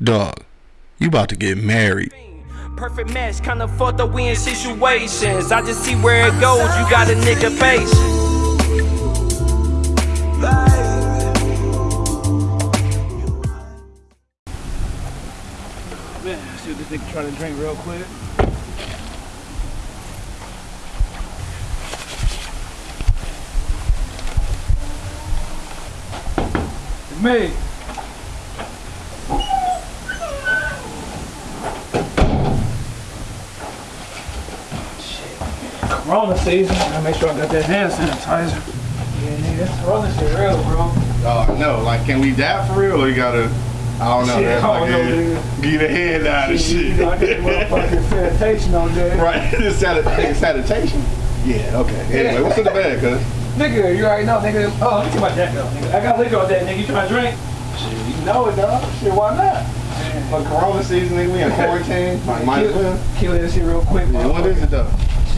Dog, you about to get married. Perfect match, kinda fucked up we in situations. I just see where it goes, you got a nigga patient. Man, see what this nigga trying to drink real quick. It's me. Shit. Corona season. I make sure I got that hand sanitizer. Yeah, nigga, that's Corona shit real, bro. Oh no, like can we dab for real or you gotta I don't know, Shit, that's I like don't know, get a head out of shit. know, I got that motherfucking sanitation on there. right, this sanitation? Yeah, okay. Anyway, what's in the bag, cuz? Nigga, you already know, nigga. Oh, let me see my jacket off, nigga. I got liquor on that, nigga. You trying to drink? Shit, you know it, dog. Shit, why not? For Corona season, nigga, we in quarantine. Might, might as well. Kill, kill that shit real quick, Yeah, what is it though?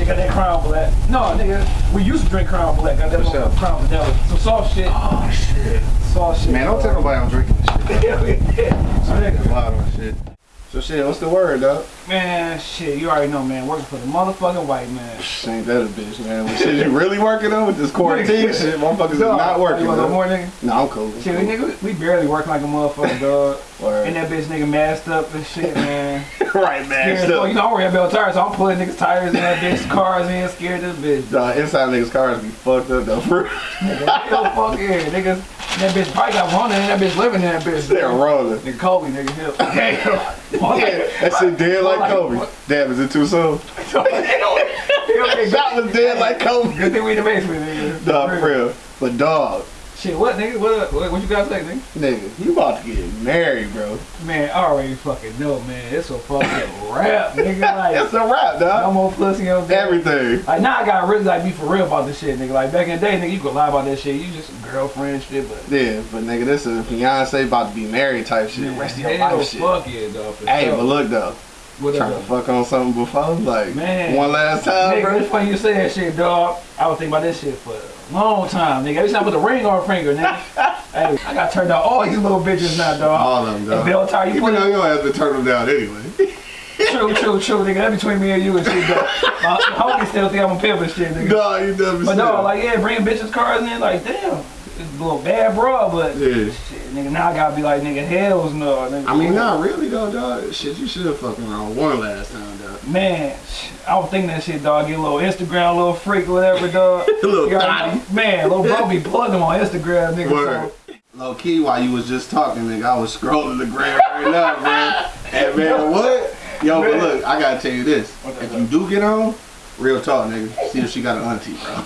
Shit got that Crown Black. No, nigga, we used to drink Crown Black. Got that sure. Crown Vanilla. Some soft shit. Oh shit. Soft shit. Man, don't tell nobody I'm drinking this shit. Hell yeah. So, nigga, Wow, shit. So shit, what's the word, dog? Man, shit, you already know, man. Working for the motherfucking white man. Ain't that a bitch, man? Well, shit, you really working on with this quarantine shit? Motherfuckers is not working, You want no more, nigga? No, I'm cool. Shit, we, nigga, we barely working like a motherfucker, dog. Word. And that bitch nigga masked up and shit, man. right. Scared, Still- oh, you know, I'm wearing belt tires, so I'm pulling niggas' tires in that bitch cars in, scared this bitch. Nah, inside niggas' cars be fucked up though. For Nigga, fuck yeah, niggas. That bitch probably got one in that bitch living in that bitch. they're rolling. Nigga Kobe, nigga, hell. Yeah, that shit dead like Like, Kobe. what? Damn, is it too soon? that That was dead like Kobe. Good thing we in the basement, nigga. Nah, for real. But dog, Shit, what, nigga? What, what, what you got to say, nigga? nigga, you about to get married, bro. Man, I already fucking know, man. It's a fucking rap, nigga. Like, It's a wrap, no dog. more pussy on there. Everything. Like now I gotta really like be for real about this shit, nigga. Like back in the day, nigga, you could lie about that shit. You just girlfriend shit, but Yeah, but nigga, this is Beyonce about to be married type shit. Rest of your life shit. fuck yeah, dog. Hey, sure. but look though, what trying to fuck on something before, like Man. one last time, Nigga, bro. it's funny you say that shit, dog. I was thinking about this shit for long time, nigga. Every time I put the ring on her finger, nigga. hey, I got turned out all these little bitches now, dog. All of them, dog. Belle Tire, you Even put though you don't have to turn them down anyway. True, true, true, nigga. That between me and you and shit, dog. My homie still think I'm a pimp and shit, nigga. no, you never But no, like, yeah, bringing bitches cars in, like, damn. It's a little bad, bro, but. Yeah. Shit, nigga, now I gotta be like, nigga, hells no. Nigga. I mean, not really though, dog. Shit, you should have fucking around one last time, dog. Man, I don't think that shit, dog. Get a little Instagram, a little freak, whatever, dog. A little You already know- Man, little bro be plugging them on Instagram, nigga. Word. Low key, while you was just talking, nigga, I was scrolling the gram right now, man. And man, what? Yo, but look, I gotta tell you this. If you do get on, real talk, nigga, see if she got an auntie, bro.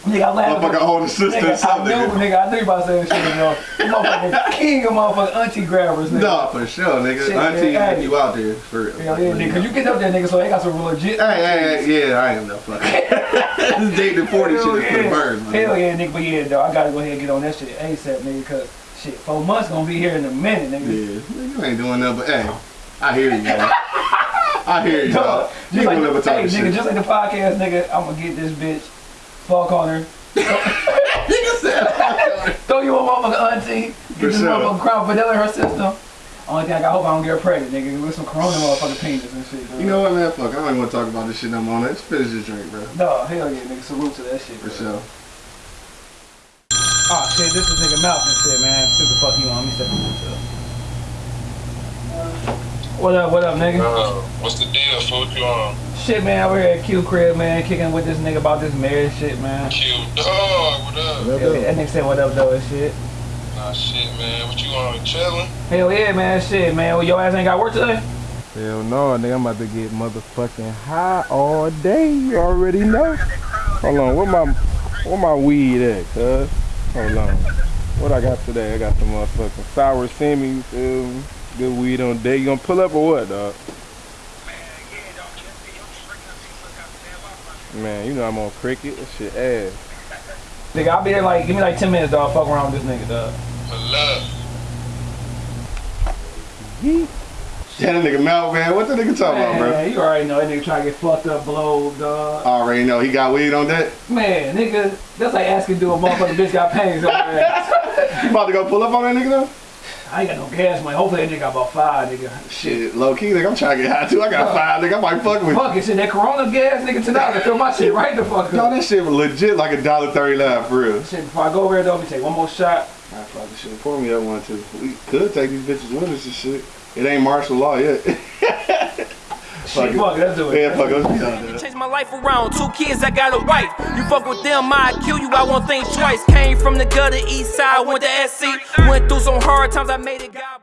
Nigga, I laughed. Motherfucker older sister or Nigga, I something. knew, nigga. nigga, I knew about to say that shit, yo. You motherfucking king of motherfucking auntie grabbers, nigga. No, for sure, nigga. Shit, auntie, if hey. you out there, for real. Hell yeah, nigga. Cause you get up there, nigga, so they got some legit. Hey, hey, hey, yeah, I am no fuck. this dating 40 shit is for the yeah. birds, man. Hell yeah, nigga. But yeah, dog, I gotta go ahead and get on that shit ASAP, nigga, cause shit, four months gonna be here in a minute, nigga. Yeah, you ain't doing nothing but, hey, I hear you, man. I hear you, Dog. You just like, never talk hey, nigga, shit. just like the podcast, nigga, I'm gonna get this bitch, fuck on her, Nigga said, throw you a motherfucking auntie, get For this sure. motherfucking crown vanilla in her system. Only thing I got, hope I don't get her pregnant, nigga, with some corona motherfucking penis and shit. Dog. You know what, man? Fuck, I don't even want to talk about this shit no more. Let's finish this drink, bro. No, hell yeah, nigga, salute to that shit. For bro. sure. Oh shit, this is nigga mouth and shit, man. Shit the fuck you on? Let me step in What up, what up, nigga? Uh, what's the deal, fool? What you on? Shit, man, we're at Q crib, man, kicking with this nigga about this marriage shit, man. Q dog, what up? Yeah, that nigga said what up though and shit. Nah, shit, man. What you on? Chilling? Hell yeah, man, shit, man. Well, your ass ain't got work today? Hell no, nigga, I'm about to get motherfucking high all day. You already know. Hold on, where my where my weed at, cuz? Hold on. What I got today? I got some motherfucking sour semi, you feel me? Good weed on day. You gonna pull up or what, dog? Man, you know I'm on cricket. That shit ass. Nigga, I'll be there like, give me like 10 minutes, dog. Fuck around with this nigga, dog. Pull love. Yeet. Yeah, that nigga mouth, man. What the nigga talking about, bro? Man, you already know that nigga trying to get fucked up, blow, dog. I already know. He got weed on that. Man, nigga, that's like asking do a motherfucking bitch got panties on her ass. You about to go pull up on that nigga though? I ain't got no gas money. Hopefully that nigga got about five, nigga. Shit. Low key, nigga, I'm trying to get high too. I got five, nigga. I might fuck with you. Fuck it, shit, that Corona gas, nigga, tonight I fill my shit right the fuck up. Yo, that shit was legit like a dollar thirty nine for real. Shit, before I go over there though, let me take one more shot. I probably fucking shit. Pour me up one too. We could take these bitches with us and shit. It ain't martial law yet. Shit, fuck it, let's do it. yeah, fuck it. Let's be out there. Change my life around. Two kids, I got a wife. You fuck with them, I kill you. I won't think twice. Came from the gutter, east side, went to SC. Went through some hard times, I made it. God